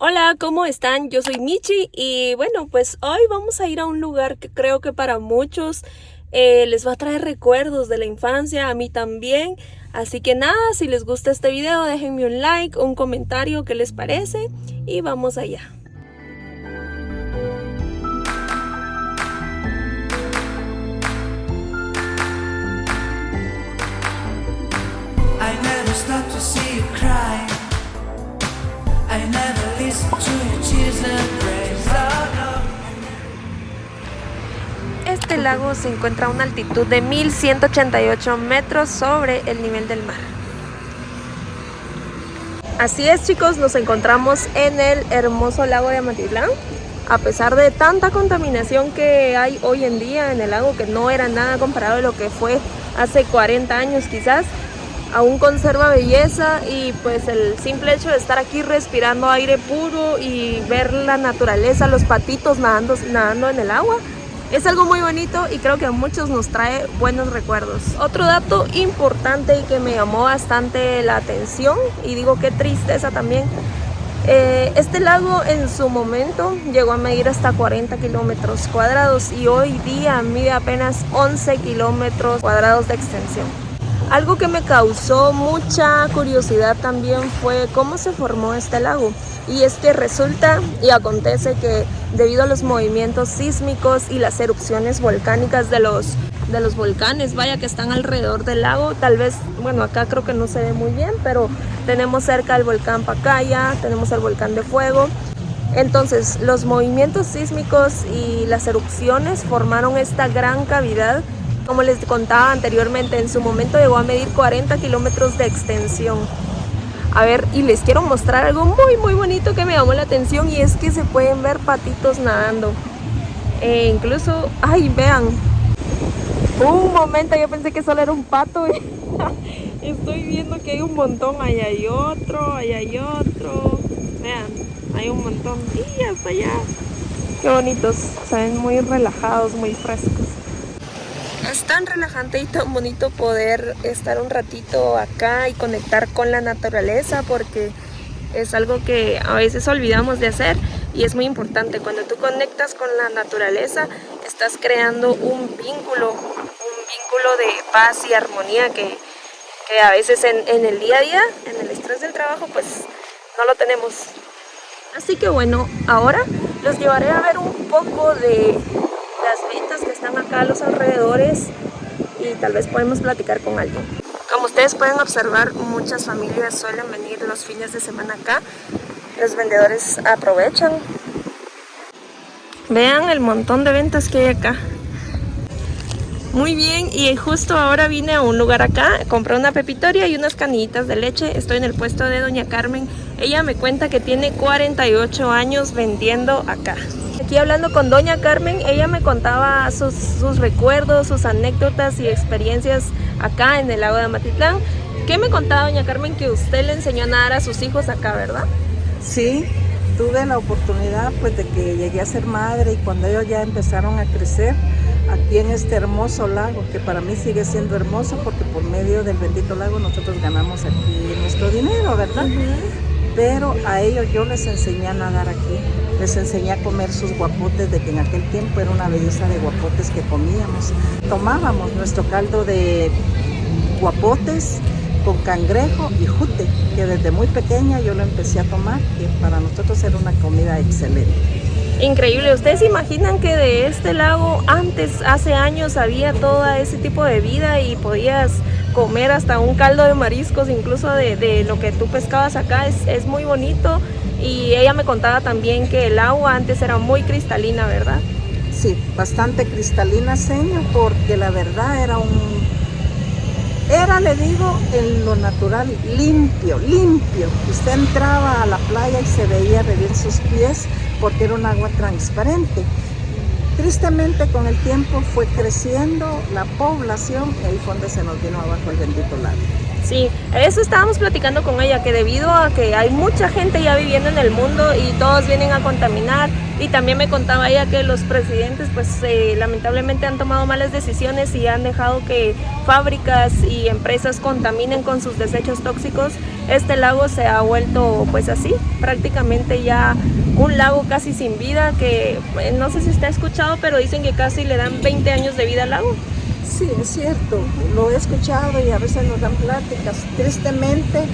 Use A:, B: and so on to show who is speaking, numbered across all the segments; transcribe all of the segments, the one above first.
A: Hola, ¿cómo están? Yo soy Michi y bueno, pues hoy vamos a ir a un lugar que creo que para muchos eh, les va a traer recuerdos de la infancia, a mí también. Así que nada, si les gusta este video déjenme un like, un comentario, qué les parece y vamos allá. Este lago se encuentra a una altitud de 1188 metros sobre el nivel del mar. Así es chicos, nos encontramos en el hermoso lago de Amatitlán. A pesar de tanta contaminación que hay hoy en día en el lago, que no era nada comparado a lo que fue hace 40 años quizás, aún conserva belleza y pues el simple hecho de estar aquí respirando aire puro y ver la naturaleza, los patitos nadando, nadando en el agua, es algo muy bonito y creo que a muchos nos trae buenos recuerdos. Otro dato importante y que me llamó bastante la atención y digo qué tristeza también, eh, este lago en su momento llegó a medir hasta 40 kilómetros cuadrados y hoy día mide apenas 11 kilómetros cuadrados de extensión. Algo que me causó mucha curiosidad también fue cómo se formó este lago. Y es que resulta y acontece que debido a los movimientos sísmicos y las erupciones volcánicas de los, de los volcanes, vaya que están alrededor del lago, tal vez, bueno acá creo que no se ve muy bien, pero tenemos cerca el volcán Pacaya, tenemos el volcán de fuego, entonces, los movimientos sísmicos y las erupciones formaron esta gran cavidad como les contaba anteriormente, en su momento llegó a medir 40 kilómetros de extensión. A ver, y les quiero mostrar algo muy muy bonito que me llamó la atención y es que se pueden ver patitos nadando. E incluso, ay, vean. Un momento, yo pensé que solo era un pato. Estoy viendo que hay un montón, ahí hay otro, ahí hay otro. Vean, hay un montón. Y hasta allá. Qué bonitos, se muy relajados, muy frescos es tan relajante y tan bonito poder estar un ratito acá y conectar con la naturaleza porque es algo que a veces olvidamos de hacer y es muy importante. Cuando tú conectas con la naturaleza estás creando un vínculo, un vínculo de paz y armonía que, a veces en, en el día a día, en el estrés del trabajo, pues no lo tenemos. Así que bueno, ahora los llevaré a ver un poco de las ventas que están acá a los alrededores y tal vez podemos platicar con alguien. Como ustedes pueden observar, muchas familias suelen venir los fines de semana acá. Los vendedores aprovechan. Vean el montón de ventas que hay acá. Muy bien, y justo ahora vine a un lugar acá, compré una pepitoria y unas canillitas de leche. Estoy en el puesto de Doña Carmen. Ella me cuenta que tiene 48 años vendiendo acá. Aquí hablando con Doña Carmen, ella me contaba sus, sus recuerdos, sus anécdotas y experiencias acá en el lago de Amatitlán. ¿Qué me contaba Doña Carmen que usted le enseñó a nadar a sus hijos acá, verdad?
B: Sí, tuve la oportunidad pues de que llegué a ser madre y cuando ellos ya empezaron a crecer, aquí en este hermoso lago, que para mí sigue siendo hermoso porque por medio del bendito lago nosotros ganamos aquí nuestro dinero, ¿verdad? Pero a ellos yo les enseñé a nadar aquí, les enseñé a comer sus guapotes, de que en aquel tiempo era una belleza de guapotes que comíamos. Tomábamos nuestro caldo de guapotes con cangrejo y jute, que desde muy pequeña yo lo empecé a tomar, que para nosotros era una comida excelente.
A: Increíble, ¿ustedes imaginan que de este lago antes, hace años, había todo ese tipo de vida y podías comer hasta un caldo de mariscos, incluso de, lo que tú pescabas acá? Es, es, muy bonito y ella me contaba también que el agua antes era muy cristalina, ¿verdad?
B: Sí, bastante cristalina, señor, porque la verdad era un... Era, le digo, en lo natural, limpio, limpio. Usted entraba a la playa y se veía de bien sus pies porque era un agua transparente. Tristemente con el tiempo fue creciendo la población y ahí fue donde se nos vino abajo el bendito lago.
A: Sí, eso estábamos platicando con ella, que debido a que hay mucha gente ya viviendo en el mundo y todos vienen a contaminar y también me contaba ella que los presidentes pues eh, lamentablemente han tomado malas decisiones y han dejado que fábricas y empresas contaminen con sus desechos tóxicos, este lago se ha vuelto pues así, prácticamente ya un lago casi sin vida que eh, no sé si está escuchado pero dicen que casi le dan 20 años de vida al lago.
B: Sí, es cierto, lo he escuchado y a veces nos dan pláticas. Tristemente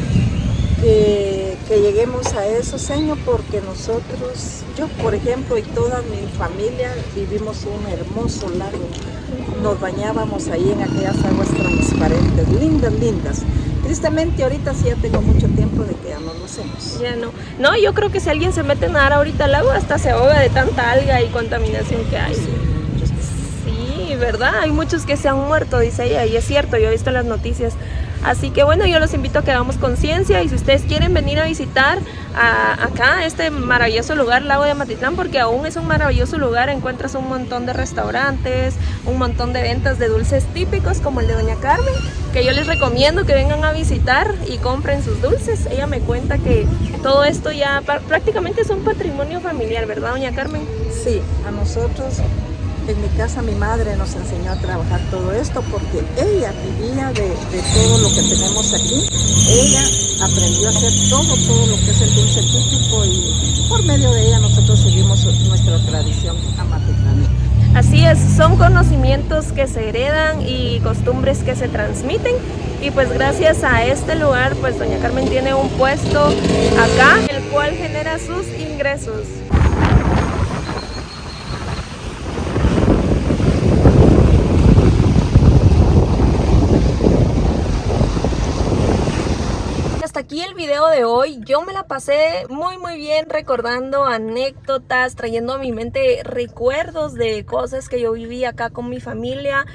B: que, lleguemos a eso, Señor, porque nosotros, yo por ejemplo y toda mi familia vivimos un hermoso lago. Nos bañábamos ahí en aquellas aguas transparentes, lindas, lindas. Tristemente ahorita sí ya tengo mucho tiempo de que ya no lo hacemos.
A: Ya no. No, yo creo que si alguien se mete a nadar ahorita al lago hasta se ahoga de tanta alga y contaminación que hay. ¿Verdad? Hay muchos que se han muerto, dice ella, y es cierto, yo he visto las noticias. Así que bueno, yo los invito a que hagamos conciencia y si ustedes quieren venir a visitar acá este maravilloso lugar, Lago de Amatitlán, porque aún es un maravilloso lugar, encuentras un montón de restaurantes, un montón de ventas de dulces típicos como el de Doña Carmen, que yo les recomiendo que vengan a visitar y compren sus dulces. Ella me cuenta que todo esto ya prácticamente es un patrimonio familiar, ¿verdad Doña Carmen?
B: Sí, a nosotros en mi casa mi madre nos enseñó a trabajar todo esto porque ella vivía de, todo lo que tenemos aquí. Ella aprendió a hacer todo, todo lo que es el dulce típico y por medio de ella nosotros seguimos nuestra tradición amatitlana.
A: Así es, son conocimientos que se heredan y costumbres que se transmiten y pues gracias a este lugar pues doña Carmen tiene un puesto acá el cual genera sus ingresos. aquí video de hoy. Yo me la pasé muy muy bien recordando anécdotas, trayendo a mi mente recuerdos de cosas que yo viví acá con mi familia.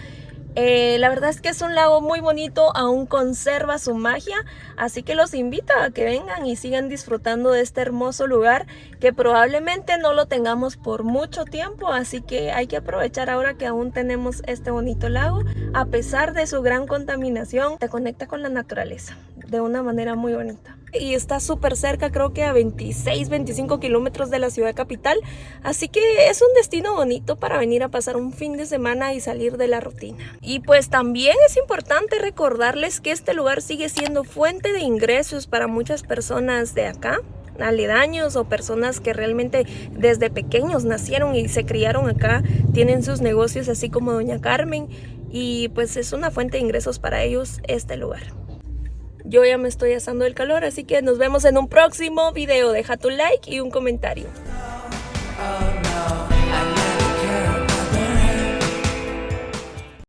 A: Eh, la verdad es que es un lago muy bonito, aún conserva su magia, así que los invito a que vengan y sigan disfrutando de este hermoso lugar que probablemente no lo tengamos por mucho tiempo, así que hay que aprovechar ahora que aún tenemos este bonito lago. A pesar de su gran contaminación, te conecta con la naturaleza de una manera muy bonita. Y está súper cerca, creo que a 26, 25 kilómetros de la ciudad capital. Así que es un destino bonito para venir a pasar un fin de semana y salir de la rutina. Y pues también es importante recordarles que este lugar sigue siendo fuente de ingresos para muchas personas de acá aledaños o personas que realmente desde pequeños nacieron y se criaron acá, tienen sus negocios así como Doña Carmen y pues es una fuente de ingresos para ellos este lugar. Yo ya me estoy asando el calor, así que nos vemos en un próximo video. Deja tu like y un comentario.